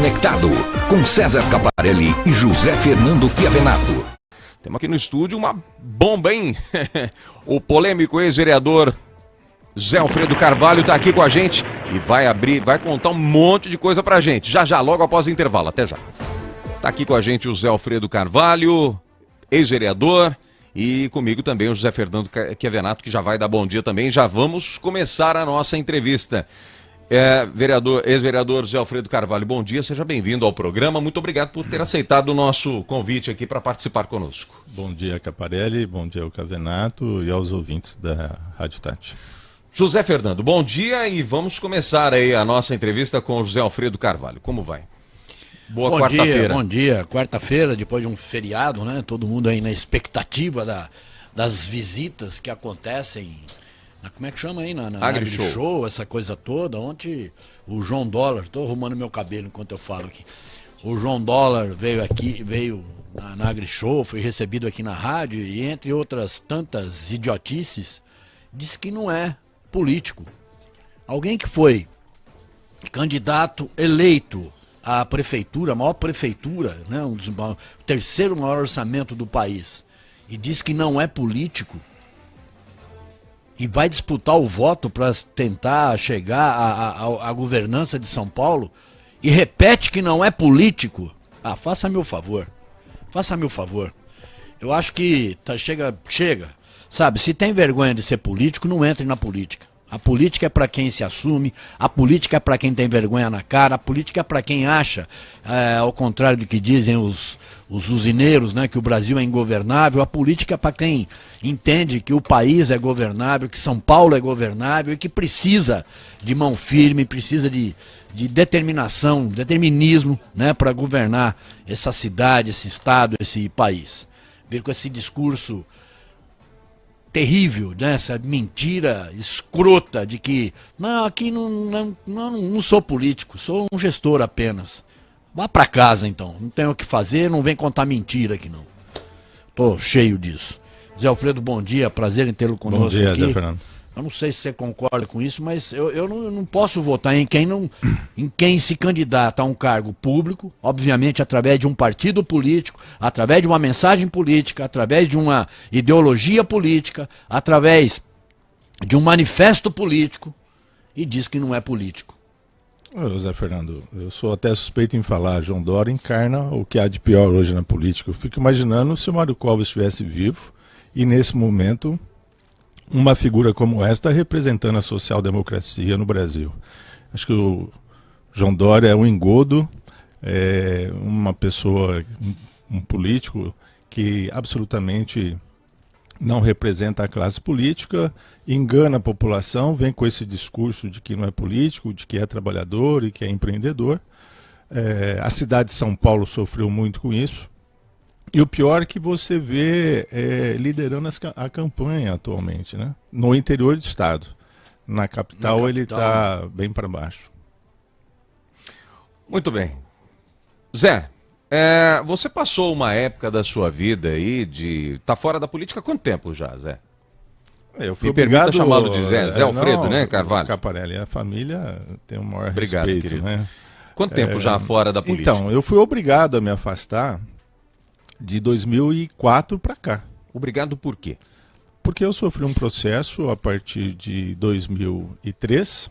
Conectado com César Caparelli e José Fernando Chiavenato. Temos aqui no estúdio uma bomba, hein? o polêmico ex-vereador Zé Alfredo Carvalho está aqui com a gente e vai abrir, vai contar um monte de coisa pra gente. Já já, logo após o intervalo. Até já. Tá aqui com a gente o Zé Alfredo Carvalho, ex-vereador, e comigo também o José Fernando Chiavenato, que já vai dar bom dia também. Já vamos começar a nossa entrevista. É, vereador, ex-vereador José Alfredo Carvalho, bom dia, seja bem-vindo ao programa. Muito obrigado por ter aceitado o nosso convite aqui para participar conosco. Bom dia, Caparelli, bom dia ao Cavenato e aos ouvintes da Rádio Tati. José Fernando, bom dia e vamos começar aí a nossa entrevista com o José Alfredo Carvalho. Como vai? Boa quarta-feira. Bom dia, quarta-feira, depois de um feriado, né? Todo mundo aí na expectativa da, das visitas que acontecem como é que chama aí? Na, na Agri-Show. Agri Show, essa coisa toda. Ontem o João Dólar, estou arrumando meu cabelo enquanto eu falo aqui. O João Dólar veio aqui, veio na, na Agri-Show, foi recebido aqui na rádio e entre outras tantas idiotices, disse que não é político. Alguém que foi candidato eleito à prefeitura, a maior prefeitura, né, um dos, o terceiro maior orçamento do país, e diz que não é político, e vai disputar o voto para tentar chegar à governança de São Paulo e repete que não é político, ah, faça-me o favor. Faça-me o favor. Eu acho que tá, chega, chega. Sabe, se tem vergonha de ser político, não entre na política. A política é para quem se assume, a política é para quem tem vergonha na cara, a política é para quem acha, é, ao contrário do que dizem os, os usineiros, né, que o Brasil é ingovernável, a política é para quem entende que o país é governável, que São Paulo é governável e que precisa de mão firme, precisa de, de determinação, determinismo né, para governar essa cidade, esse estado, esse país. Ver com esse discurso terrível, né? essa mentira escrota de que não, aqui não, não, não, não sou político, sou um gestor apenas. Vá para casa então, não tem o que fazer, não vem contar mentira aqui não. Tô cheio disso. Zé Alfredo, bom dia, prazer em tê-lo conosco bom dia, aqui. Zé Fernando. Eu não sei se você concorda com isso, mas eu, eu, não, eu não posso votar em quem, não, em quem se candidata a um cargo público, obviamente através de um partido político, através de uma mensagem política, através de uma ideologia política, através de um manifesto político, e diz que não é político. Zé Fernando, eu sou até suspeito em falar, João Dória encarna o que há de pior hoje na política. Eu fico imaginando se o Mário Covas estivesse vivo e nesse momento uma figura como esta representando a social-democracia no Brasil. Acho que o João Dória é um engodo, é uma pessoa, um político que absolutamente não representa a classe política, engana a população, vem com esse discurso de que não é político, de que é trabalhador e que é empreendedor. É, a cidade de São Paulo sofreu muito com isso. E o pior é que você vê é, liderando as, a campanha atualmente, né? No interior do estado. Na capital, Na ele está bem para baixo. Muito bem. Zé, é, você passou uma época da sua vida aí de. tá fora da política há quanto tempo já, Zé? Eu fui Me obrigado... chamá-lo de Zé, Zé Alfredo, não, né, Carvalho? Caparelli, a família tem o maior obrigado, respeito, querido. né? Quanto tempo é... já fora da política? Então, eu fui obrigado a me afastar de 2004 para cá. Obrigado por quê? Porque eu sofri um processo a partir de 2003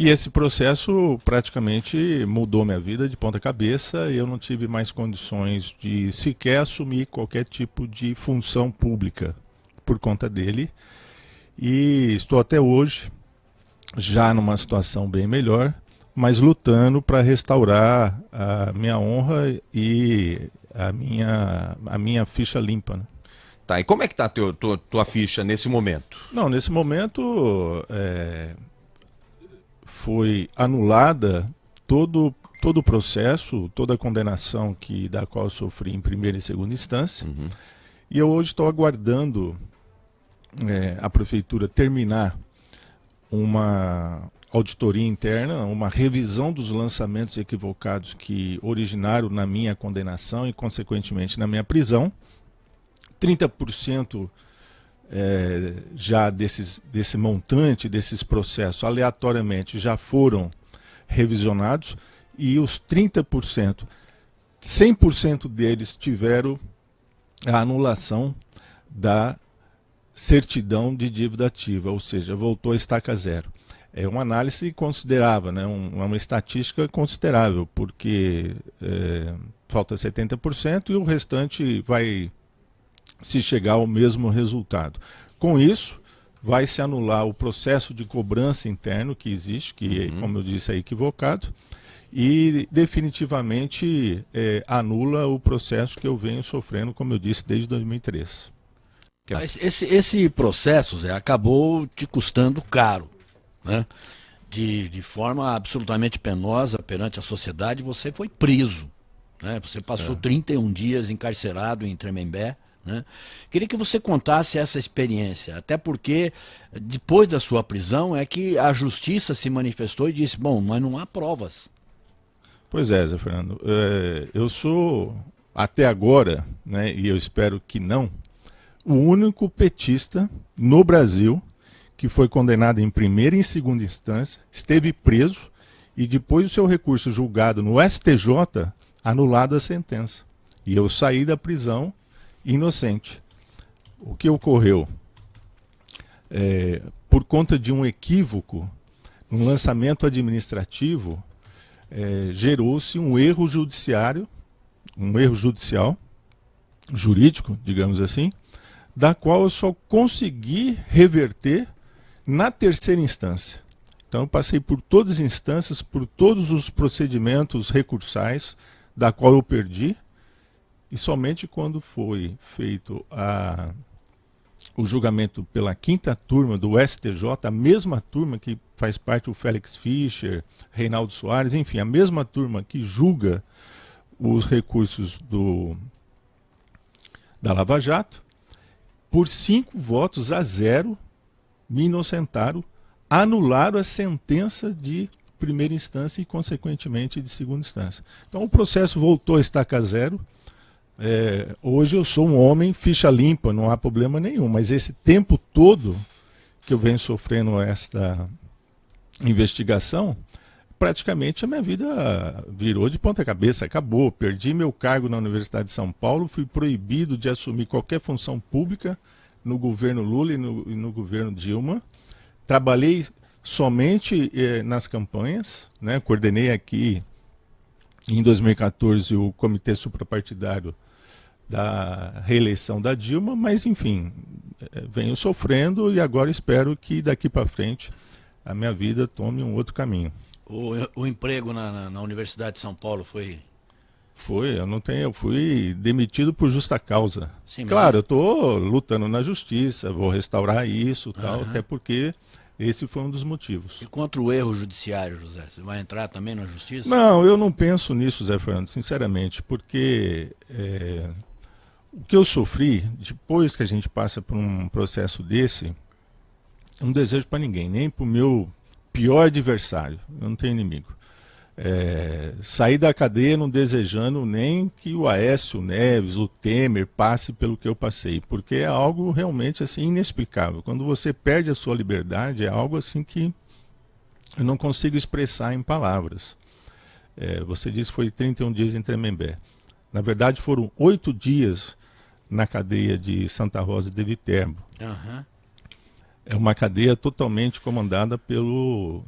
e esse processo praticamente mudou minha vida de ponta cabeça eu não tive mais condições de sequer assumir qualquer tipo de função pública por conta dele. E estou até hoje já numa situação bem melhor, mas lutando para restaurar a minha honra e a minha, a minha ficha limpa. Né? Tá, e como é que está a tua, tua, tua, ficha nesse momento? Não, nesse momento é, foi anulada todo, todo o processo, toda a condenação que, da qual sofri em primeira e segunda instância. Uhum. E eu hoje estou aguardando é, a prefeitura terminar uma, auditoria interna, uma revisão dos lançamentos equivocados que originaram na minha condenação e, consequentemente, na minha prisão. 30% é, já desses, desse montante, desses processos, aleatoriamente, já foram revisionados e os 30%, 100% deles tiveram a anulação da certidão de dívida ativa, ou seja, voltou a estaca zero. É uma análise considerável, né? Um, uma estatística considerável, porque é, falta 70% e o restante vai se chegar ao mesmo resultado. Com isso, vai se anular o processo de cobrança interno que existe, que, uhum. como eu disse, é equivocado, e definitivamente é, anula o processo que eu venho sofrendo, como eu disse, desde 2003. Esse, esse processo, Zé, acabou te custando caro, né? De, de forma absolutamente penosa perante a sociedade, você foi preso. Né? Você passou é. 31 dias encarcerado em Tremembé. Né? Queria que você contasse essa experiência, até porque depois da sua prisão é que a justiça se manifestou e disse: bom, mas não há provas. Pois é, Zé Fernando. É, eu sou, até agora, né, e eu espero que não, o único petista no Brasil que foi condenado em primeira e segunda instância, esteve preso e depois do seu recurso julgado no STJ, anulado a sentença. E eu saí da prisão inocente. O que ocorreu? É, por conta de um equívoco, um lançamento administrativo, é, gerou-se um erro judiciário, um erro judicial, jurídico, digamos assim, da qual eu só consegui reverter na terceira instância. Então eu passei por todas as instâncias, por todos os procedimentos recursais, da qual eu perdi, e somente quando foi feito a, o julgamento pela quinta turma do STJ, a mesma turma que faz parte o Félix Fischer, Reinaldo Soares, enfim, a mesma turma que julga os recursos do, da Lava Jato, por cinco votos a zero, me inocentaram, anularam a sentença de primeira instância e, consequentemente, de segunda instância. Então, o processo voltou a estaca zero. É, hoje eu sou um homem ficha limpa, não há problema nenhum, mas esse tempo todo que eu venho sofrendo esta investigação, praticamente a minha vida virou de ponta cabeça, acabou. Perdi meu cargo na Universidade de São Paulo, fui proibido de assumir qualquer função pública no governo Lula e no, e no governo Dilma. Trabalhei somente eh, nas campanhas, né? coordenei aqui em 2014 o comitê suprapartidário da reeleição da Dilma, mas enfim, eh, venho sofrendo e agora espero que daqui para frente a minha vida tome um outro caminho. O, o emprego na, na, na, Universidade de São Paulo foi. Foi, eu não tenho, eu fui demitido por justa causa. Sim, claro, eu estou lutando na justiça, vou restaurar isso, tal, uhum. até porque esse foi um dos motivos. E contra o erro judiciário, José, você vai entrar também na justiça? Não, eu não penso nisso, Zé Fernando, sinceramente, porque é, o que eu sofri depois que a gente passa por um processo desse, não desejo para ninguém, nem para o meu pior adversário. Eu não tenho inimigo. É, sair da cadeia não desejando nem que o Aécio Neves, o Temer passe pelo que eu passei, porque é algo realmente assim inexplicável. Quando você perde a sua liberdade, é algo assim que eu não consigo expressar em palavras. É, você disse que foi 31 dias em Tremembé. Na verdade, foram oito dias na cadeia de Santa Rosa de Viterbo. Uhum. É uma cadeia totalmente comandada pelo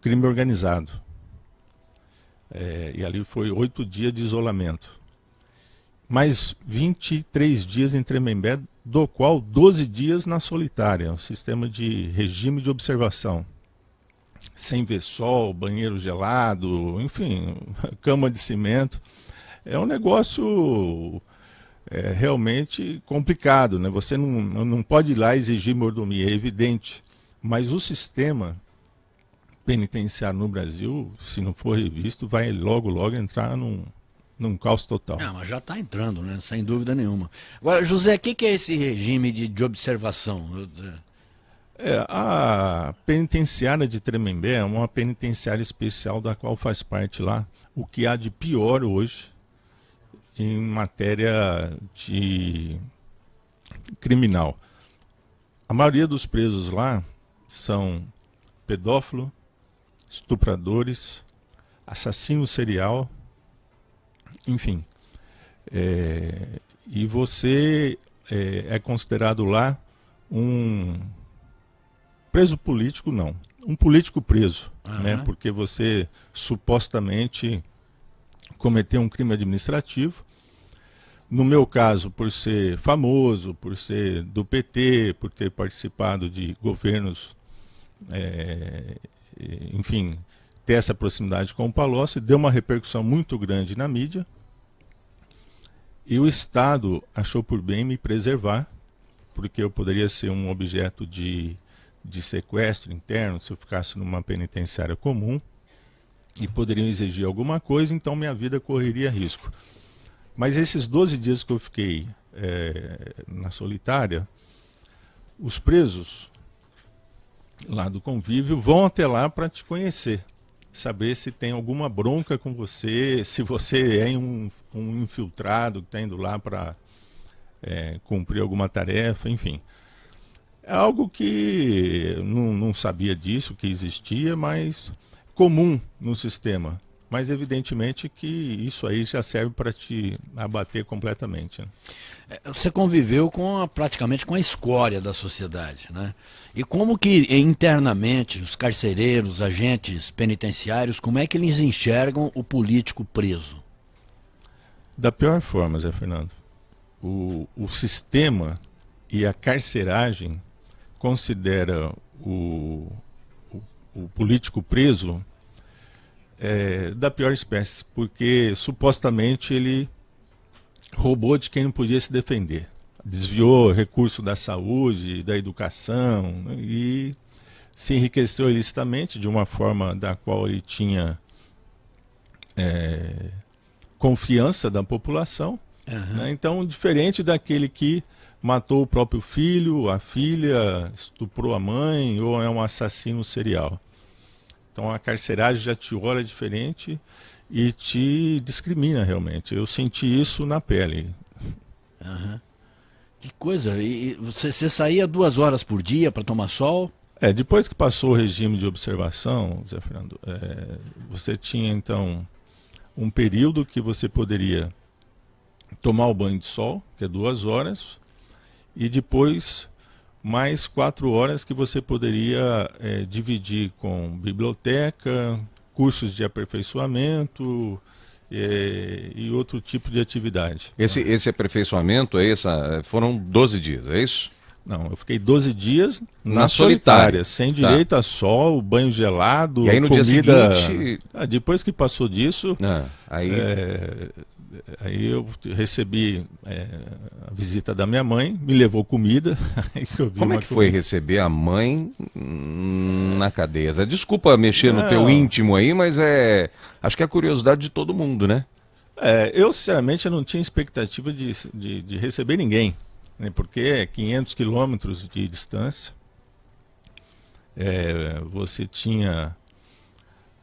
crime organizado. É, e ali foi oito dias de isolamento. Mais 23 dias em Tremembé, do qual 12 dias na solitária, um sistema de regime de observação. Sem ver sol, banheiro gelado, enfim, cama de cimento. É um negócio é realmente complicado, né? Você não, não pode ir lá exigir mordomia, é evidente. Mas o sistema penitenciário no Brasil, se não for revisto, vai logo, logo entrar num, num caos total. Não, mas já está entrando, né? Sem dúvida nenhuma. Agora, José, o que, que, é esse regime de, de observação? É, a penitenciária de Tremembé é uma penitenciária especial da qual faz parte lá o que há de pior hoje em matéria de criminal. A maioria dos presos lá são pedófilos, estupradores, assassino serial, enfim. É, e você é, é considerado lá um preso político, não. Um político preso, né? Porque você supostamente cometeu um crime administrativo. No meu caso, por ser famoso, por ser do PT, por ter participado de governos, é, enfim, ter essa proximidade com o Palocci, deu uma repercussão muito grande na mídia. E o Estado achou por bem me preservar, porque eu poderia ser um objeto de, de sequestro interno se eu ficasse numa penitenciária comum e poderiam exigir alguma coisa, então minha vida correria risco. Mas esses 12 dias que eu fiquei é, na solitária, os presos lá do convívio vão até lá para te conhecer saber se tem alguma bronca com você, se você é um, um infiltrado que está indo lá para é, cumprir alguma tarefa, enfim. É algo que não, não sabia disso, que existia, mas comum no sistema. Mas evidentemente que isso aí já serve para te abater completamente. Né? É, você conviveu com a, praticamente com a escória da sociedade, né? E como que internamente os carcereiros, os agentes penitenciários, como é que eles enxergam o político preso? Da pior forma, Zé Fernando. O, o sistema e a carceragem considera o, o, político preso é, da pior espécie, porque supostamente ele roubou de quem não podia se defender. Desviou recurso da saúde, da educação né, e se enriqueceu ilicitamente de uma forma da qual ele tinha é, confiança da população. Uhum. Né? Então, diferente daquele que matou o próprio filho, a filha, estuprou a mãe ou é um assassino serial. Então a carceragem já te olha diferente e te discrimina realmente. Eu senti isso na pele. Uhum. Que coisa! E você, você saía duas horas por dia para tomar sol? É, depois que passou o regime de observação, Zé Fernando, é, você tinha então um período que você poderia tomar o banho de sol, que é duas horas, e depois mais quatro horas que você poderia é, dividir com biblioteca, cursos de aperfeiçoamento é, e outro tipo de atividade. Esse, esse aperfeiçoamento é essa, foram 12 dias, é isso? Não, eu fiquei 12 dias na, na solitária, solitária, sem tá. direito tá. a sol, banho gelado, e aí no comida. Dia seguinte... Ah, depois que passou disso, ah, aí... É, aí eu recebi é, a visita da minha mãe, me levou comida. Como é que foi receber a mãe na cadeia? Desculpa mexer Não. no teu íntimo aí, mas é acho que é a curiosidade de todo mundo, né? É, eu sinceramente eu não tinha expectativa de, de, de receber ninguém, né, porque é 500 quilômetros de distância. É, você tinha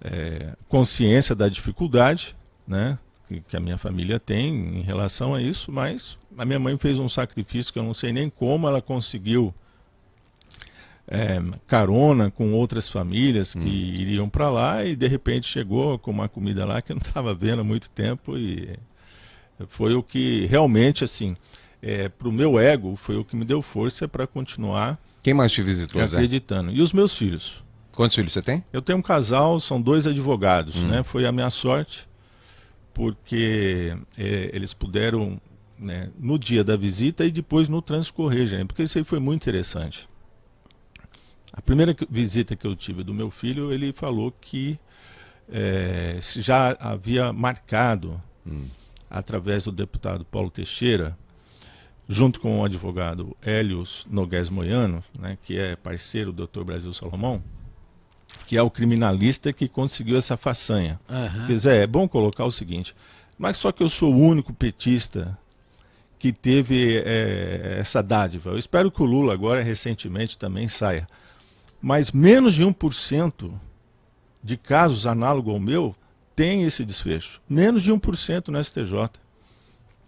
é, consciência da dificuldade, né? Que, que a minha família tem em relação a isso, mas a minha mãe fez um sacrifício que eu não sei nem como ela conseguiu é, carona com outras famílias que hum. iriam para lá e de repente chegou com uma comida lá que eu não estava vendo há muito tempo e foi o que realmente assim é, para o meu ego foi o que me deu força para continuar quem mais te visitou acreditando Zé? e os meus filhos quantos filhos você tem eu tenho um casal são dois advogados hum. né foi a minha sorte porque é, eles puderam, né, no dia da visita e depois no transcorrer, gente, porque isso aí foi muito interessante. A primeira visita que eu tive do meu filho, ele falou que é, já havia marcado, hum. através do deputado Paulo Teixeira, junto com o advogado Hélios Nogués Moiano, né, que é parceiro do Dr. Brasil Salomão, que é o criminalista que conseguiu essa façanha. Uhum. Quer dizer, é bom colocar o seguinte, mas só que eu sou o único petista que teve é, essa dádiva. Eu espero que o Lula agora, recentemente, também saia. Mas menos de 1% de casos análogos ao meu tem esse desfecho. Menos de 1% no STJ.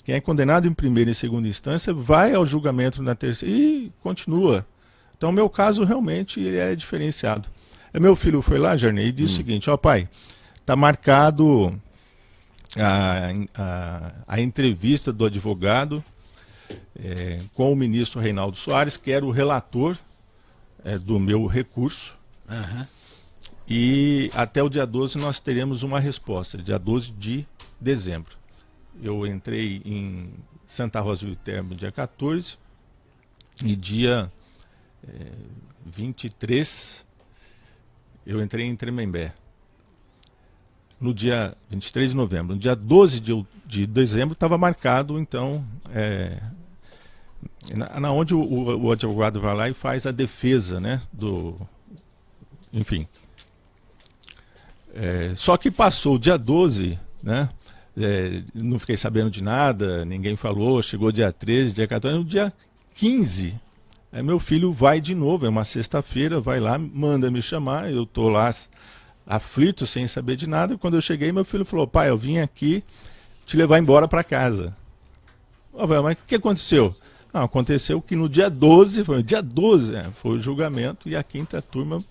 Quem é condenado em primeira e segunda instância vai ao julgamento na terceira e continua. Então, o meu caso realmente é diferenciado. Meu filho foi lá, Jarney, e disse hum. o seguinte, ó pai, está marcado a, a, a, entrevista do advogado é, com o ministro Reinaldo Soares, que era o relator é, do meu recurso. Uhum. E até o dia 12 nós teremos uma resposta, dia 12 de dezembro. Eu entrei em Santa Rosa do Termo dia 14 e dia é, 23 eu entrei em Tremembé. No dia 23 de novembro. No dia 12 de, de dezembro estava marcado, então, é, na, na, onde o, o, o, advogado vai lá e faz a defesa, né, do, enfim. É, só que passou o dia 12, né, é, não fiquei sabendo de nada, ninguém falou, chegou dia 13, dia 14, no dia 15, Aí meu filho vai de novo, é uma sexta-feira, vai lá, manda me chamar, eu estou lá aflito, sem saber de nada. Quando eu cheguei, meu filho falou, pai, eu vim aqui te levar embora para casa. Oh, mas o que aconteceu? Não, aconteceu que no dia 12, foi dia 12, é, foi o julgamento, e a quinta turma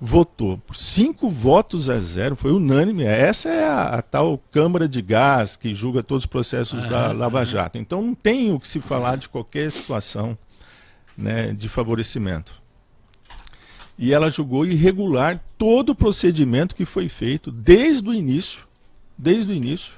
votou por cinco votos a zero, foi unânime. Essa é a, a tal Câmara de Gás que julga todos os processos da Lava Jato. Então não tem o que se falar de qualquer situação né, de favorecimento. E ela julgou irregular todo o procedimento que foi feito desde o início, desde o início,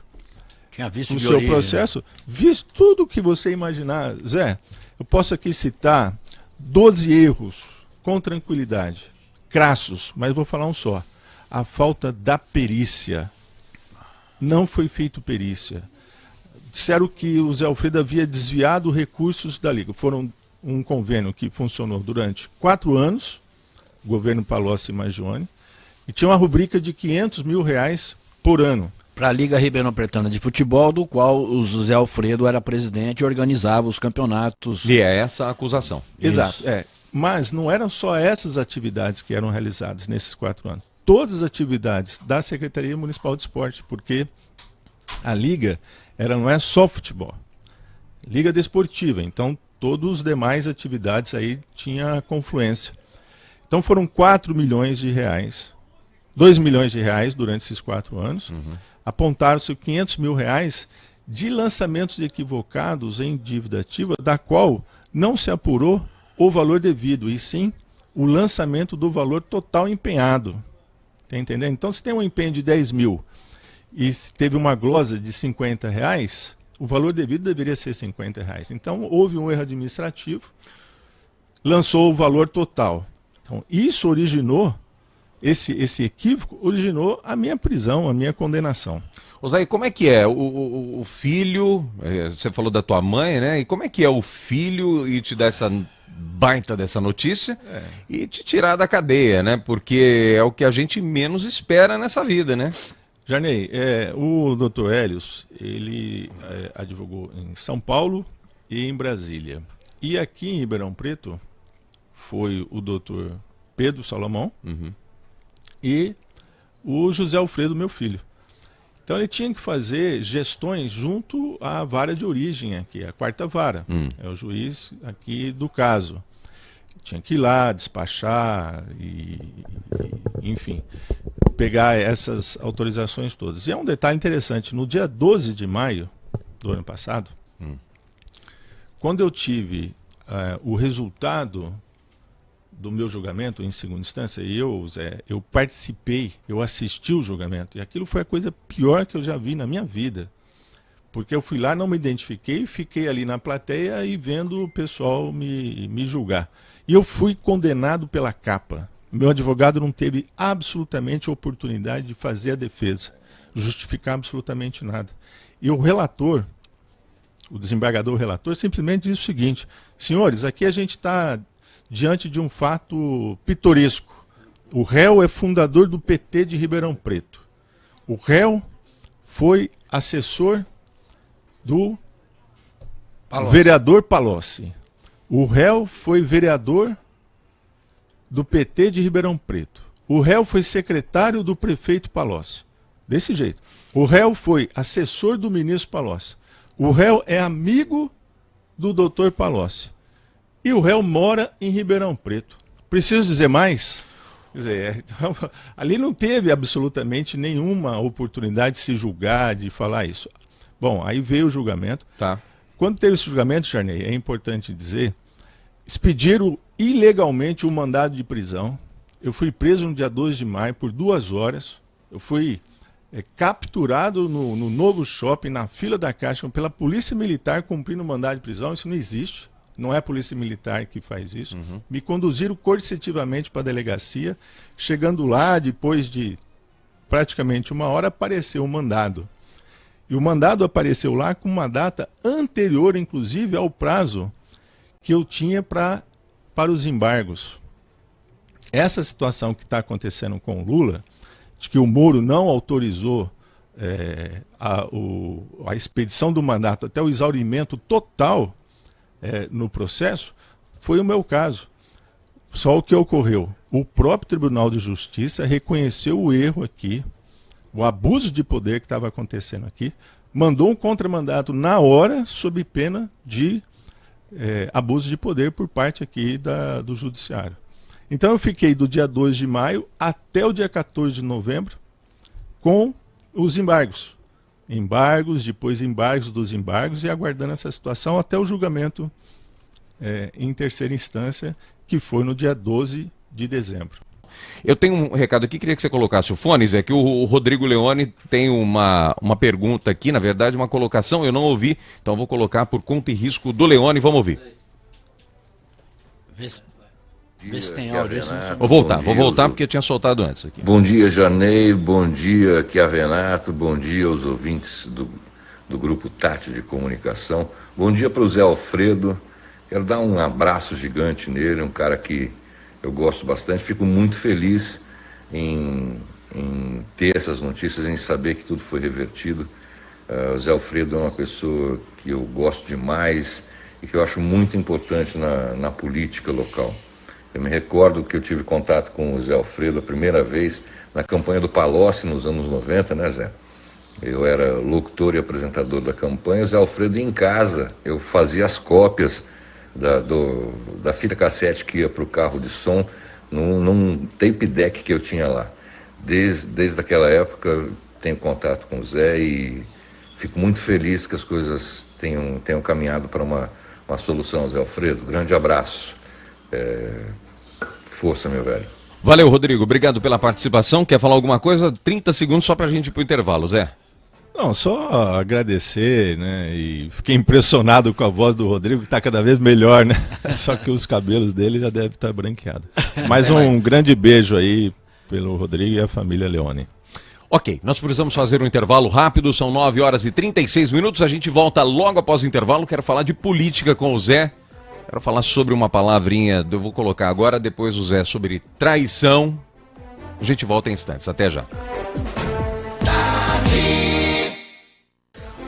Tinha visto no seu origem, processo, né? visto tudo que você imaginar. Zé, eu posso aqui citar 12 erros com tranquilidade, crassos, mas vou falar um só. A falta da perícia. Não foi feito perícia. Disseram que o Zé Alfredo havia desviado recursos da Liga. Foram um convênio que funcionou durante quatro anos, governo Palocci e Magione, e tinha uma rubrica de 500 mil reais por ano. Para a Liga Ribeirão Pretana de Futebol, do qual o José Alfredo era presidente e organizava os campeonatos. E é essa a acusação. Exato. É. Mas não eram só essas atividades que eram realizadas nesses quatro anos. Todas as atividades da Secretaria Municipal de Esporte, porque a Liga era, não é só futebol. Liga desportiva. Então, todas as demais atividades aí tinha confluência. Então foram 4 milhões de reais, 2 milhões de reais durante esses quatro anos. Uhum. Apontaram-se 500 mil reais de lançamentos equivocados em dívida ativa, da qual não se apurou o valor devido, e sim o lançamento do valor total empenhado. Tá entendendo? Então, se tem um empenho de 10 mil e teve uma glosa de 50 reais, o valor devido deveria ser 50 reais. Então, houve um erro administrativo, lançou o valor total. Então, isso originou, esse, esse equívoco originou a minha prisão, a minha condenação. Osaí, como é que é? O, o, o, filho, é, você falou da tua mãe, né? E como é que é o filho e te dar essa baita dessa notícia é. e te tirar da cadeia, né? Porque é o que a gente menos espera nessa vida, né? Jarnei, é, o Dr. Hélios, ele é, advogou em São Paulo e em Brasília. E aqui em Ribeirão Preto foi o Dr. Pedro Salomão uhum. e o José Alfredo, meu filho. Então ele tinha que fazer gestões junto à vara de origem aqui, a quarta vara. Hum. É o juiz aqui do caso. Tinha que ir lá, despachar e, e enfim pegar essas autorizações todas. E é um detalhe interessante, no dia 12 de maio do ano passado, hum. quando eu tive uh, o resultado do meu julgamento em segunda instância, e eu, Zé, eu participei, eu assisti o julgamento, e aquilo foi a coisa pior que eu já vi na minha vida. Porque eu fui lá, não me identifiquei, fiquei ali na plateia e vendo o pessoal me, me julgar. E eu fui condenado pela capa. Meu advogado não teve absolutamente oportunidade de fazer a defesa, justificar absolutamente nada. E o relator, o desembargador relator, simplesmente disse o seguinte: senhores, aqui a gente está diante de um fato pitoresco. O réu é fundador do PT de Ribeirão Preto. O réu foi assessor do Palocci. vereador Palocci. O réu foi vereador do PT de Ribeirão Preto. O réu foi secretário do prefeito Palocci. Desse jeito. O réu foi assessor do ministro Palocci. O réu é amigo do doutor Palocci. E o réu mora em Ribeirão Preto. Preciso dizer mais? Quer dizer, é, então, ali não teve absolutamente nenhuma oportunidade de se julgar, de falar isso. Bom, aí veio o julgamento. Tá. Quando teve esse julgamento, Charney, é importante dizer, expediram ilegalmente o um mandado de prisão. Eu fui preso no dia 12 de maio por duas horas. Eu fui é, capturado no, no, novo shopping, na fila da caixa, pela polícia militar cumprindo o mandado de prisão. Isso não existe. Não é a polícia militar que faz isso. Uhum. Me conduziram coercitivamente para a delegacia. Chegando lá, depois de praticamente uma hora, apareceu o mandado. E o mandado apareceu lá com uma data anterior, inclusive, ao prazo que eu tinha pra, para os embargos. Essa situação que está acontecendo com o Lula, de que o Moro não autorizou é, a, o, a expedição do mandato até o exaurimento total é, no processo, foi o meu caso. Só o que ocorreu? O próprio Tribunal de Justiça reconheceu o erro aqui, o abuso de poder que estava acontecendo aqui, mandou um contramandato na hora, sob pena de é, abuso de poder por parte aqui da, do Judiciário. Então eu fiquei do dia 2 de maio até o dia 14 de novembro com os embargos. Embargos, depois embargos dos embargos e aguardando essa situação até o julgamento é, em terceira instância, que foi no dia 12 de dezembro. Eu tenho um recado aqui, queria que você colocasse o fone, Zé, que o, o Rodrigo Leone tem uma, uma pergunta aqui, na verdade, uma colocação, eu não ouvi, então vou colocar por conta e risco do Leone, vamos ouvir. Vê, vê se tem áudio. Vou voltar, vou voltar porque eu tinha soltado antes aqui. Bom dia, Janei, bom dia, Chiavenato, bom dia aos ouvintes do, do Grupo Tati de Comunicação, bom dia para o Zé Alfredo, quero dar um abraço gigante nele, um cara que eu gosto bastante, fico muito feliz em, em ter essas notícias, em saber que tudo foi revertido. Uh, o Zé Alfredo é uma pessoa que eu gosto demais e que eu acho muito importante na, na política local. Eu me recordo que eu tive contato com o Zé Alfredo a primeira vez na campanha do Palocci nos anos 90, né, Zé? Eu era locutor e apresentador da campanha, o Zé Alfredo em casa, eu fazia as cópias da, do, da fita cassete que ia para o carro de som num, num, tape deck que eu tinha lá. Desde, desde aquela época tenho contato com o Zé e fico muito feliz que as coisas tenham, tenham caminhado para uma, uma solução, Zé Alfredo. Grande abraço. É... Força, meu velho. Valeu, Rodrigo. Obrigado pela participação. Quer falar alguma coisa? 30 segundos só para a gente ir para o intervalo, Zé. Não, só agradecer, né? E fiquei impressionado com a voz do Rodrigo, que está cada vez melhor, né? Só que os cabelos dele já devem estar tá branqueados. Mais um grande beijo aí pelo Rodrigo e a família Leone. Ok, nós precisamos fazer um intervalo rápido, são 9 horas e 36 minutos. A gente volta logo após o intervalo. Quero falar de política com o Zé. Quero falar sobre uma palavrinha, eu vou colocar agora, depois o Zé, sobre traição. A gente volta em instantes. Até já.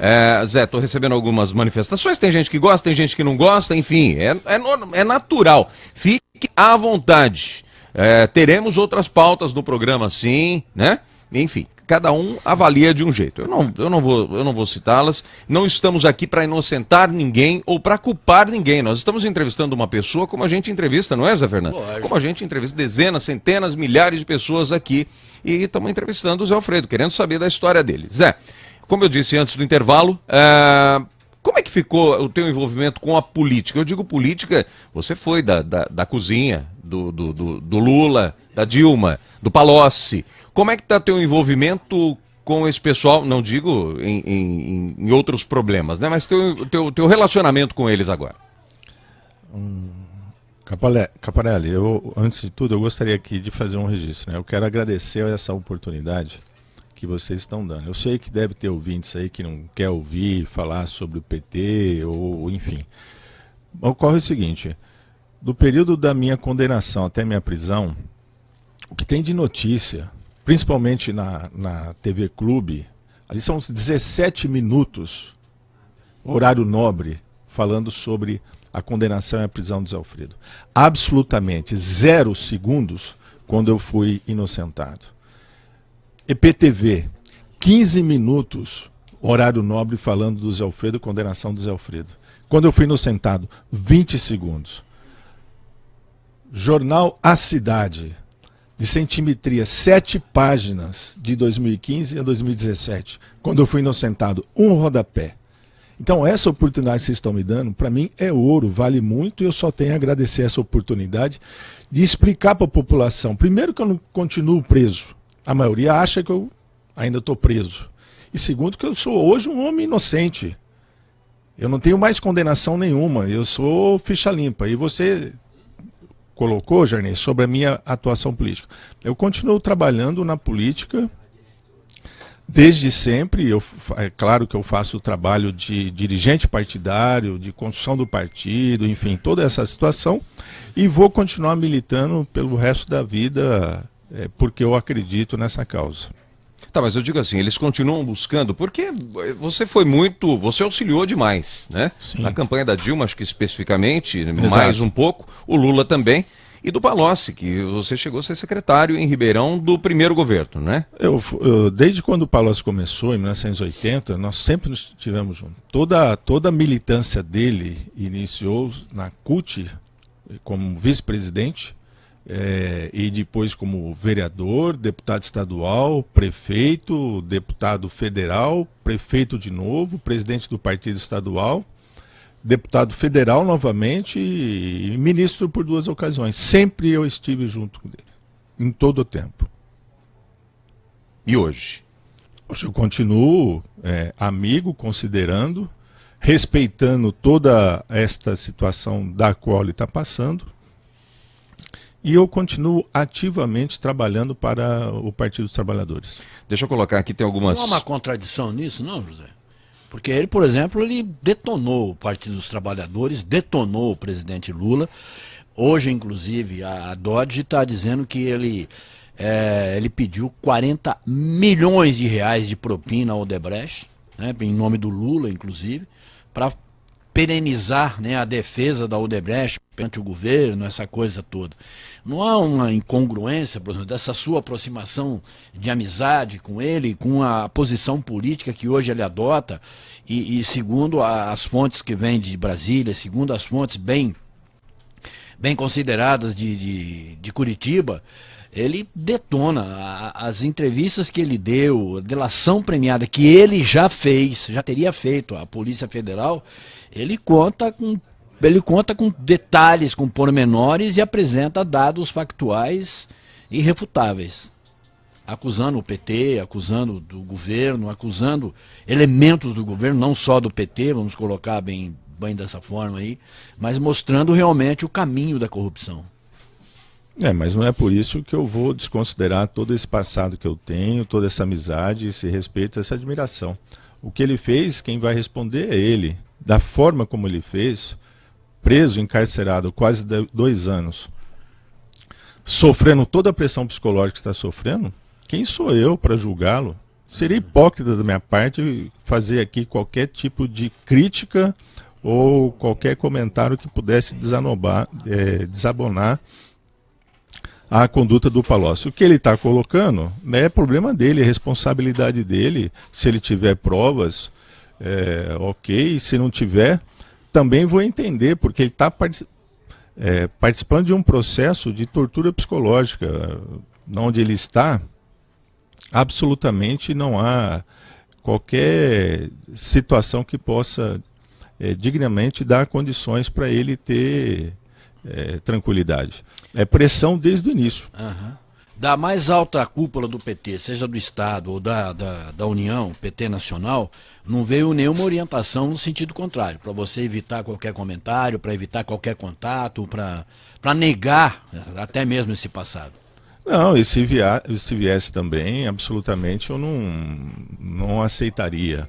É, Zé, tô recebendo algumas manifestações, tem gente que gosta, tem gente que não gosta, enfim, é, é, é natural. Fique à vontade. É, teremos outras pautas no programa, sim, né? Enfim, cada um avalia de um jeito. Eu não, eu não vou, eu não vou citá-las. Não estamos aqui para inocentar ninguém ou para culpar ninguém. Nós estamos entrevistando uma pessoa como a gente entrevista, não é, Zé Fernando? Lógico. Como a gente entrevista dezenas, centenas, milhares de pessoas aqui e estamos entrevistando o Zé Alfredo, querendo saber da história dele. Zé, como eu disse antes do intervalo, é... como é que ficou o teu envolvimento com a política? Eu digo política, você foi da, da, da cozinha, do, do, do, do, Lula, da Dilma, do Palocci. Como é que está teu envolvimento com esse pessoal, não digo em, em, em outros problemas, né? Mas teu, teu, teu relacionamento com eles agora. Hum, Caparelli, eu, antes de tudo, eu gostaria aqui de fazer um registro. Né? Eu quero agradecer essa oportunidade que vocês estão dando. Eu sei que deve ter ouvintes aí que não quer ouvir falar sobre o PT ou enfim. Ocorre o seguinte, do período da minha condenação até minha prisão, o que tem de notícia, principalmente na, na TV Clube, ali são 17 minutos, horário nobre, falando sobre a condenação e a prisão do Zé Alfredo. Absolutamente zero segundos quando eu fui inocentado. EPTV, 15 minutos, horário nobre falando do Zé Alfredo, condenação do Zé Alfredo. Quando eu fui no sentado, 20 segundos. Jornal A Cidade, de centimetria, sete páginas de 2015 a 2017, quando eu fui inocentado, um rodapé. Então, essa oportunidade que vocês estão me dando, para mim é ouro, vale muito, e eu só tenho a agradecer essa oportunidade de explicar para a população. Primeiro, que eu não continuo preso. A maioria acha que eu ainda estou preso. E segundo, que eu sou hoje um homem inocente. Eu não tenho mais condenação nenhuma, eu sou ficha limpa. E você colocou, Jarney, sobre a minha atuação política. Eu continuo trabalhando na política desde sempre. Eu, é claro que eu faço o trabalho de dirigente partidário, de construção do partido, enfim, toda essa situação. E vou continuar militando pelo resto da vida, é, porque eu acredito nessa causa. Tá, mas eu digo assim, eles continuam buscando, porque você foi muito, você auxiliou demais, né? Sim. Na campanha da Dilma, acho que especificamente, Exato. mais um pouco, o Lula também, e do Palocci, que você chegou a ser secretário em Ribeirão do primeiro governo, né? Eu, eu desde quando o Palocci começou, em 1980, nós sempre nos tivemos juntos. Toda, toda a militância dele iniciou na CUT, como vice-presidente, é, e depois como vereador, deputado estadual, prefeito, deputado federal, prefeito de novo, presidente do partido estadual, deputado federal novamente e ministro por duas ocasiões. Sempre eu estive junto com ele, em todo o tempo. E hoje? Hoje eu continuo é, amigo, considerando, respeitando toda esta situação da qual ele está passando e eu continuo ativamente trabalhando para o Partido dos Trabalhadores. Deixa eu colocar aqui, tem algumas... Não há uma contradição nisso, não, José? Porque ele, por exemplo, ele detonou o Partido dos Trabalhadores, detonou o presidente Lula. Hoje, inclusive, a, Dodge está dizendo que ele, é, ele pediu 40 milhões de reais de propina ao Odebrecht, né, em nome do Lula, inclusive, para perenizar né, a defesa da Odebrecht perante o governo, essa coisa toda. Não há uma incongruência, por exemplo, dessa sua aproximação de amizade com ele, com a posição política que hoje ele adota, e, e segundo as fontes que vêm de Brasília, segundo as fontes bem, bem consideradas de, de, de Curitiba, ele detona as entrevistas que ele deu, a delação premiada que ele já fez, já teria feito à Polícia Federal, ele conta com ele conta com detalhes, com pormenores e apresenta dados factuais irrefutáveis. Acusando o PT, acusando do governo, acusando elementos do governo, não só do PT, vamos colocar bem, bem dessa forma aí, mas mostrando realmente o caminho da corrupção. É, mas não é por isso que eu vou desconsiderar todo esse passado que eu tenho, toda essa amizade, esse respeito, essa admiração. O que ele fez, quem vai responder é ele. Da forma como ele fez, preso, encarcerado quase dois anos, sofrendo toda a pressão psicológica que está sofrendo, quem sou eu para julgá-lo? Seria hipócrita da minha parte fazer aqui qualquer tipo de crítica ou qualquer comentário que pudesse desanobar, é, desabonar a conduta do Palocci. O que ele está colocando né, é problema dele, é responsabilidade dele. Se ele tiver provas, é, ok. Se não tiver, também vou entender, porque ele está é, participando de um processo de tortura psicológica, onde ele está, absolutamente não há qualquer situação que possa é, dignamente dar condições para ele ter é, tranquilidade. É pressão desde o início. Uhum. Da mais alta cúpula do PT, seja do Estado ou da, da, da União, PT Nacional, não veio nenhuma orientação no sentido contrário, para você evitar qualquer comentário, para evitar qualquer contato, para negar até mesmo esse passado. Não, e se, via, se viesse também, absolutamente eu não, não aceitaria.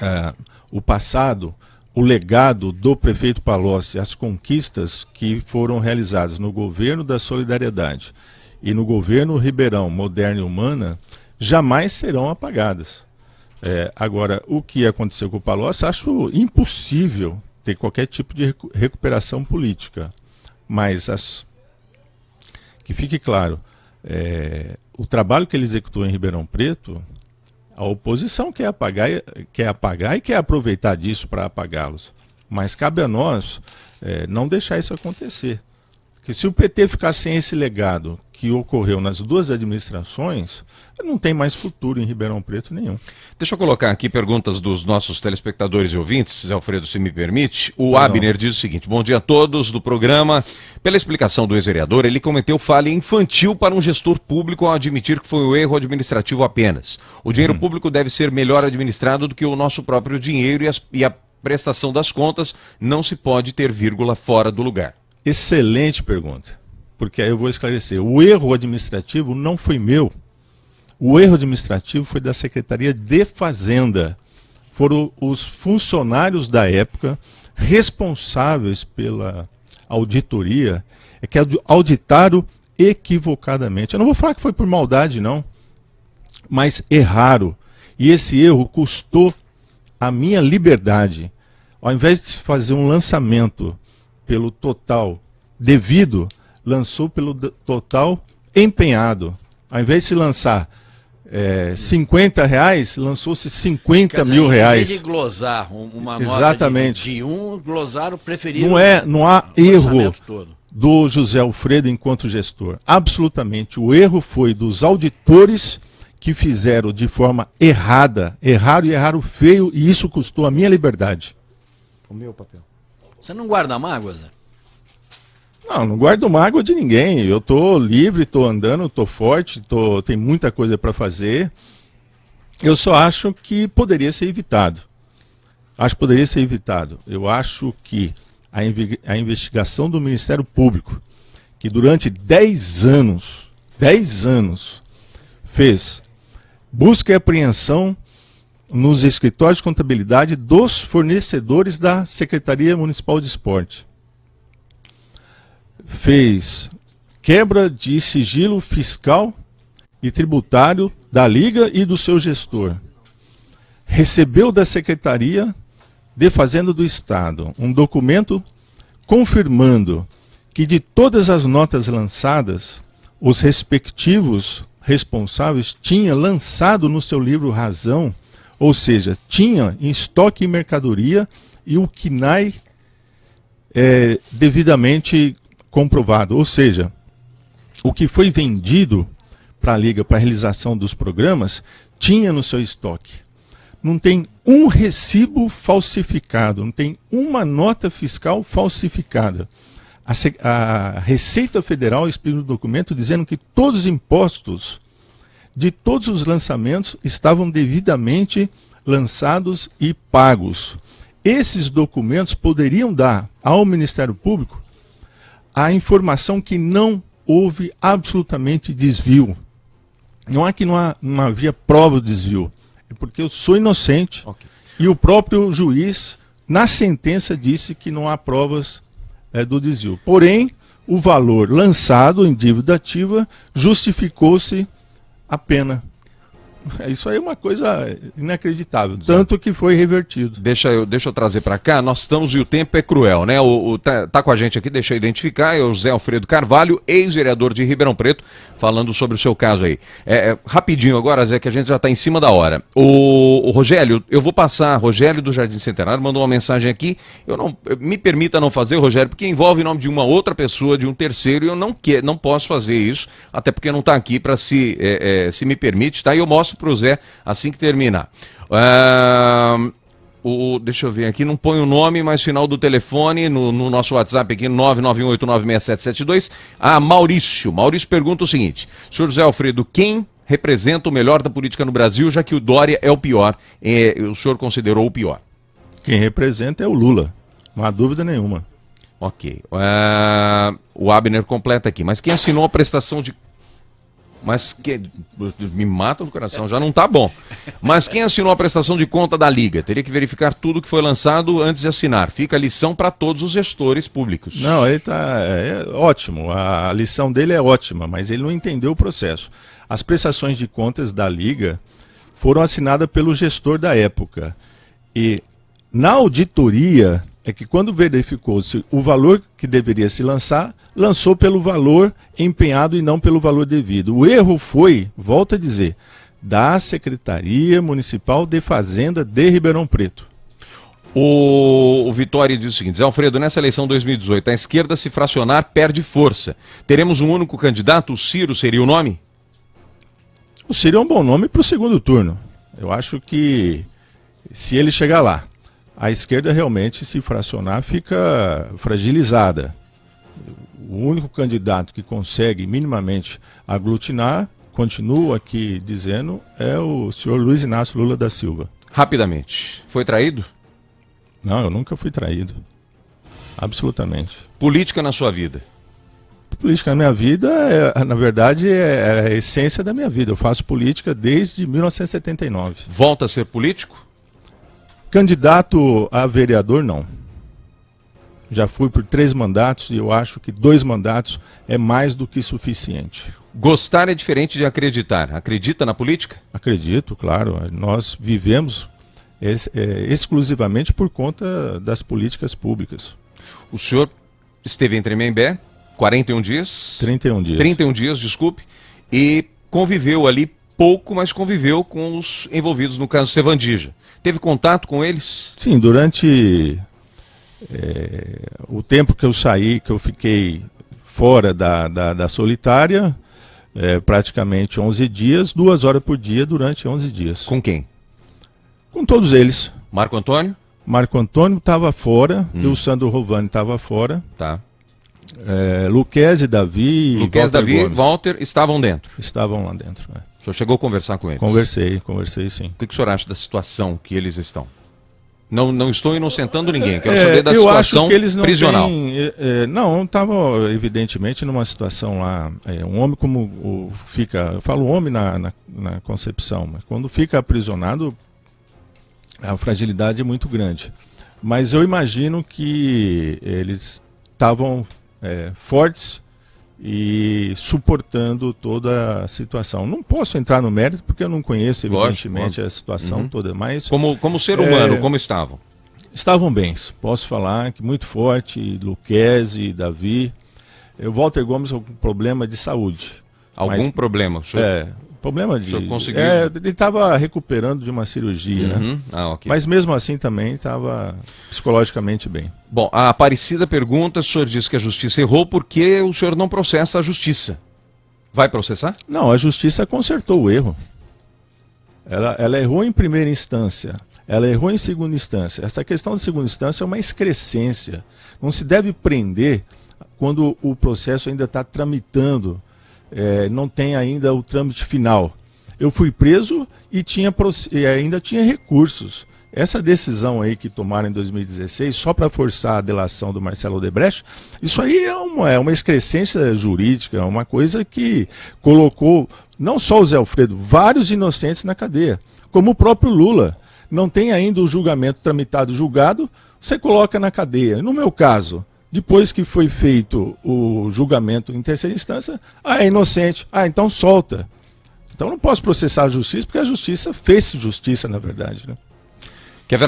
É, o passado, o legado do prefeito Palocci, as conquistas que foram realizadas no governo da solidariedade e no governo Ribeirão, moderna e humana, jamais serão apagadas. É, agora, o que aconteceu com o Palocci, acho impossível ter qualquer tipo de recuperação política. Mas, as... que fique claro, é, o trabalho que ele executou em Ribeirão Preto, a oposição quer apagar, quer apagar e quer aproveitar disso para apagá-los. Mas cabe a nós é, não deixar isso acontecer. Que se o PT ficar sem esse legado que ocorreu nas duas administrações, não tem mais futuro em Ribeirão Preto nenhum. Deixa eu colocar aqui perguntas dos nossos telespectadores e ouvintes, Zé Alfredo, se me permite. O Abner diz o seguinte: Bom dia a todos do programa. Pela explicação do ex-vereador, ele cometeu falha infantil para um gestor público ao admitir que foi um erro administrativo apenas. O dinheiro hum. público deve ser melhor administrado do que o nosso próprio dinheiro e, as, e a prestação das contas não se pode ter vírgula fora do lugar. Excelente pergunta, porque aí eu vou esclarecer. O erro administrativo não foi meu. O erro administrativo foi da Secretaria de Fazenda. Foram os funcionários da época responsáveis pela auditoria é que auditaram equivocadamente. Eu não vou falar que foi por maldade, não, mas erraram. E esse erro custou a minha liberdade. Ao invés de fazer um lançamento pelo total devido, lançou pelo total empenhado. Ao invés de se lançar é, 50 reais, lançou-se 50 mil reais. Em vez de glosar uma nota Exatamente. De, de um, glosar o preferido. Não, é, não há erro do José Alfredo enquanto gestor. Absolutamente. O erro foi dos auditores que fizeram de forma errada, erraram e erraram feio, e isso custou a minha liberdade. O meu papel. Você não guarda mágoas, Zé? Não, não guardo mágoa de ninguém. Eu tô livre, tô andando, tô forte, tô, tem muita coisa para fazer. Eu só acho que poderia ser evitado. Acho que poderia ser evitado. Eu acho que a, a investigação do Ministério Público, que durante 10 anos, 10 anos, fez busca e apreensão nos escritórios de contabilidade dos fornecedores da Secretaria Municipal de Esporte fez quebra de sigilo fiscal e tributário da Liga e do seu gestor. Recebeu da Secretaria de Fazenda do Estado um documento confirmando que de todas as notas lançadas, os respectivos responsáveis tinham lançado no seu livro razão, ou seja, tinha em estoque mercadoria e o KNAI é, devidamente comprovado. Ou seja, o que foi vendido para a Liga para a realização dos programas tinha no seu estoque. Não tem um recibo falsificado, não tem uma nota fiscal falsificada. A, a Receita Federal explica no documento dizendo que todos os impostos de todos os lançamentos estavam devidamente lançados e pagos. Esses documentos poderiam dar ao Ministério Público a informação que não houve absolutamente desvio. Não é que não, há, não havia prova de desvio, é porque eu sou inocente okay. e o próprio juiz, na sentença, disse que não há provas é, do desvio. Porém, o valor lançado em dívida ativa justificou-se a pena. Isso aí é uma coisa inacreditável, tanto que foi revertido. Deixa eu, deixa eu trazer para cá, nós estamos e o tempo é cruel, né? O, o tá, tá, com a gente aqui, deixa eu identificar, é o José Alfredo Carvalho, ex-vereador de Ribeirão Preto, falando sobre o seu caso aí. É, é, rapidinho agora, Zé, que a gente já está em cima da hora. O, o, Rogério, eu vou passar, Rogério do Jardim Centenário mandou uma mensagem aqui, eu não, me permita não fazer, Rogério, porque envolve o nome de uma outra pessoa, de um terceiro, e eu não, que, não posso fazer isso, até porque não está aqui para se, é, é, se me permite, tá? E eu mostro para o Zé assim que terminar. Uh, o, deixa eu ver aqui, não põe o nome, mas final do telefone no, no nosso WhatsApp aqui, 991896772. Ah, Maurício. Maurício pergunta o seguinte: senhor José Alfredo, quem representa o melhor da política no Brasil, já que o Dória é o pior? É, o senhor considerou o pior? Quem representa é o Lula, não há dúvida nenhuma. Ok. Uh, o Abner completa aqui. Mas quem assinou a prestação de mas que me mata no coração, já não está bom. Mas quem assinou a prestação de conta da Liga teria que verificar tudo que foi lançado antes de assinar. Fica a lição para todos os gestores públicos. Não, ele está é, é, ótimo. A, a lição dele é ótima, mas ele não entendeu o processo. As prestações de contas da Liga foram assinadas pelo gestor da época. E na auditoria é que quando verificou-se o valor que deveria se lançar, lançou pelo valor empenhado e não pelo valor devido. O erro foi, volto a dizer, da Secretaria Municipal de Fazenda de Ribeirão Preto. O, o Vitória diz o seguinte: Zé Alfredo, nessa eleição 2018, a esquerda se fracionar perde força. Teremos um único candidato? O Ciro seria o nome? O Ciro é um bom nome para o segundo turno. Eu acho que se ele chegar lá, a esquerda realmente se fracionar fica fragilizada. O único candidato que consegue minimamente aglutinar, continuo aqui dizendo, é o senhor Luiz Inácio Lula da Silva. Rapidamente. Foi traído? Não, eu nunca fui traído. Absolutamente. Política na sua vida? Política na minha vida, é, na verdade, é a essência da minha vida. Eu faço política desde 1979. Volta a ser político? Candidato a vereador, não. Já fui por três mandatos e eu acho que dois mandatos é mais do que suficiente. Gostar é diferente de acreditar. Acredita na política? Acredito, claro. Nós vivemos ex é, exclusivamente por conta das políticas públicas. O senhor esteve em Tremembé 41 dias? 31 dias. 31 dias, desculpe. E conviveu ali pouco, mas conviveu com os envolvidos no caso Sevandija. Teve contato com eles? Sim, durante é, o tempo que eu saí, que eu fiquei fora da, da, da solitária, é, praticamente 11 dias, duas horas por dia durante 11 dias. Com quem? Com todos eles. Marco Antônio? Marco Antônio estava fora, hum. e o Sandro Rovani estava fora. Tá. É, Luquez e Davi. Luquez, e Davi Walter estavam dentro. Estavam lá dentro. É. O senhor chegou a conversar com eles? Conversei, conversei sim. O que, que o senhor acha da situação que eles estão? Não, não estou inocentando ninguém, quero é, saber da situação não prisional. Têm, é, é não, estava evidentemente numa situação lá. É, um homem como o, fica. Eu falo homem na, na, na concepção, mas quando fica aprisionado, a fragilidade é muito grande. Mas eu imagino que eles estavam é, fortes e suportando toda a situação. Não posso entrar no mérito porque eu não conheço, evidentemente, Lógico. a situação uhum. toda, mas... Como, como ser humano, é, como estavam? Estavam bem, posso falar que muito forte, Luquezzi, Davi. O Walter Gomes com problema de saúde. Algum mas, problema? Senhor... É, Problema de. O conseguiu... é, ele estava recuperando de uma cirurgia, né? uhum. né? Ah, okay. Mas mesmo assim também estava psicologicamente bem. Bom, a Aparecida pergunta: o senhor disse que a justiça errou, por que o senhor não processa a justiça? Vai processar? Não, a justiça consertou o erro. Ela, ela errou em primeira instância, ela errou em segunda instância. Essa questão de segunda instância é uma excrescência. Não se deve prender quando o processo ainda está tramitando é, não tem ainda o trâmite final. Eu fui preso e tinha, ainda tinha recursos. Essa decisão aí que tomaram em 2016, só para forçar a delação do Marcelo Odebrecht, isso aí é uma, é uma excrescência jurídica, é uma coisa que colocou não só o Zé Alfredo, vários inocentes na cadeia, como o próprio Lula. Não tem ainda o julgamento tramitado julgado, você coloca na cadeia. No meu caso, depois que foi feito o julgamento em terceira instância, ah, é inocente. Ah, então solta. Então não posso processar a justiça, porque a justiça fez justiça, na verdade. Né? Quer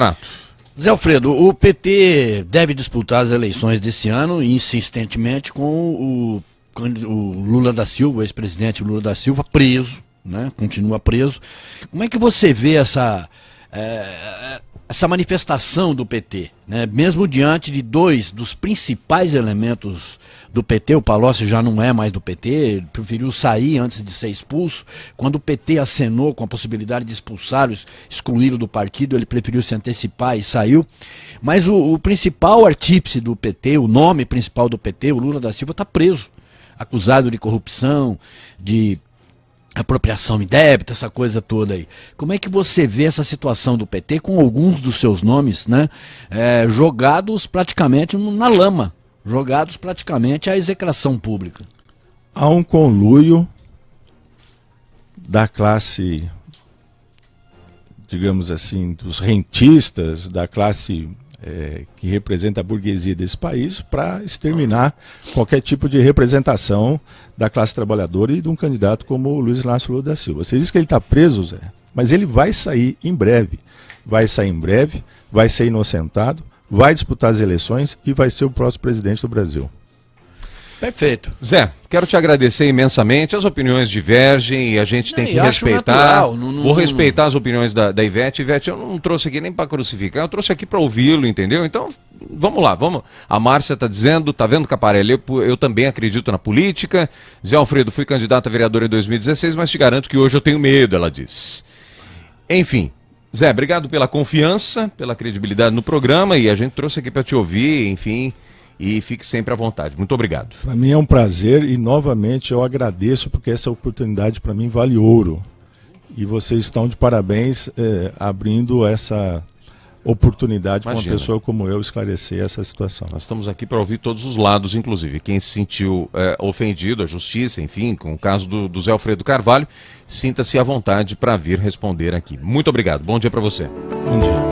Zé Alfredo, o PT deve disputar as eleições desse ano insistentemente com o, o Lula da Silva, o ex-presidente Lula da Silva, preso, né? continua preso. Como é que você vê essa, é, essa manifestação do PT, né? mesmo diante de dois dos principais elementos do PT, o Palocci já não é mais do PT, ele preferiu sair antes de ser expulso. Quando o PT acenou com a possibilidade de expulsá-lo, excluí-lo do partido, ele preferiu se antecipar e saiu. Mas o, o principal artífice do PT, o nome principal do PT, o Lula da Silva, está preso acusado de corrupção, de apropriação indébita, essa coisa toda aí. Como é que você vê essa situação do PT com alguns dos seus nomes, né, é, jogados praticamente na lama, jogados praticamente à execração pública? Há um conluio da classe, digamos assim, dos rentistas, da classe é, que representa a burguesia desse país para exterminar qualquer tipo de representação da classe trabalhadora e de um candidato como o Luiz Inácio Lula da Silva. Você diz que ele está preso, Zé, mas ele vai sair em breve. Vai sair em breve, vai ser inocentado, vai disputar as eleições e vai ser o próximo presidente do Brasil. Perfeito. Zé, quero te agradecer imensamente. As opiniões divergem e a gente tem Não, que respeitar. natural, não- não- Vou respeitar as opiniões da, da Ivete. Ivete, eu não trouxe aqui nem para crucificar, eu trouxe aqui para ouvi-lo, entendeu? Então, vamos lá, vamos. A Márcia está dizendo, tá vendo, Caparelli? Eu, eu também acredito na política. Zé Alfredo, fui candidato a vereador em 2016, mas te garanto que hoje eu tenho medo, ela diz. Enfim. Zé, obrigado pela confiança, pela credibilidade no programa e a gente trouxe aqui para te ouvir, enfim, e fique sempre à vontade. Muito obrigado. Para mim é um prazer e novamente eu agradeço porque essa oportunidade para mim vale ouro. E vocês estão de parabéns eh, abrindo essa oportunidade para uma pessoa como eu esclarecer essa situação. Nós estamos aqui para ouvir todos os lados, inclusive. Quem se sentiu é, ofendido, a justiça, enfim, com o caso do, do Zé Alfredo Carvalho, sinta-se à vontade para vir responder aqui. Muito obrigado. Bom dia para você. Bom dia.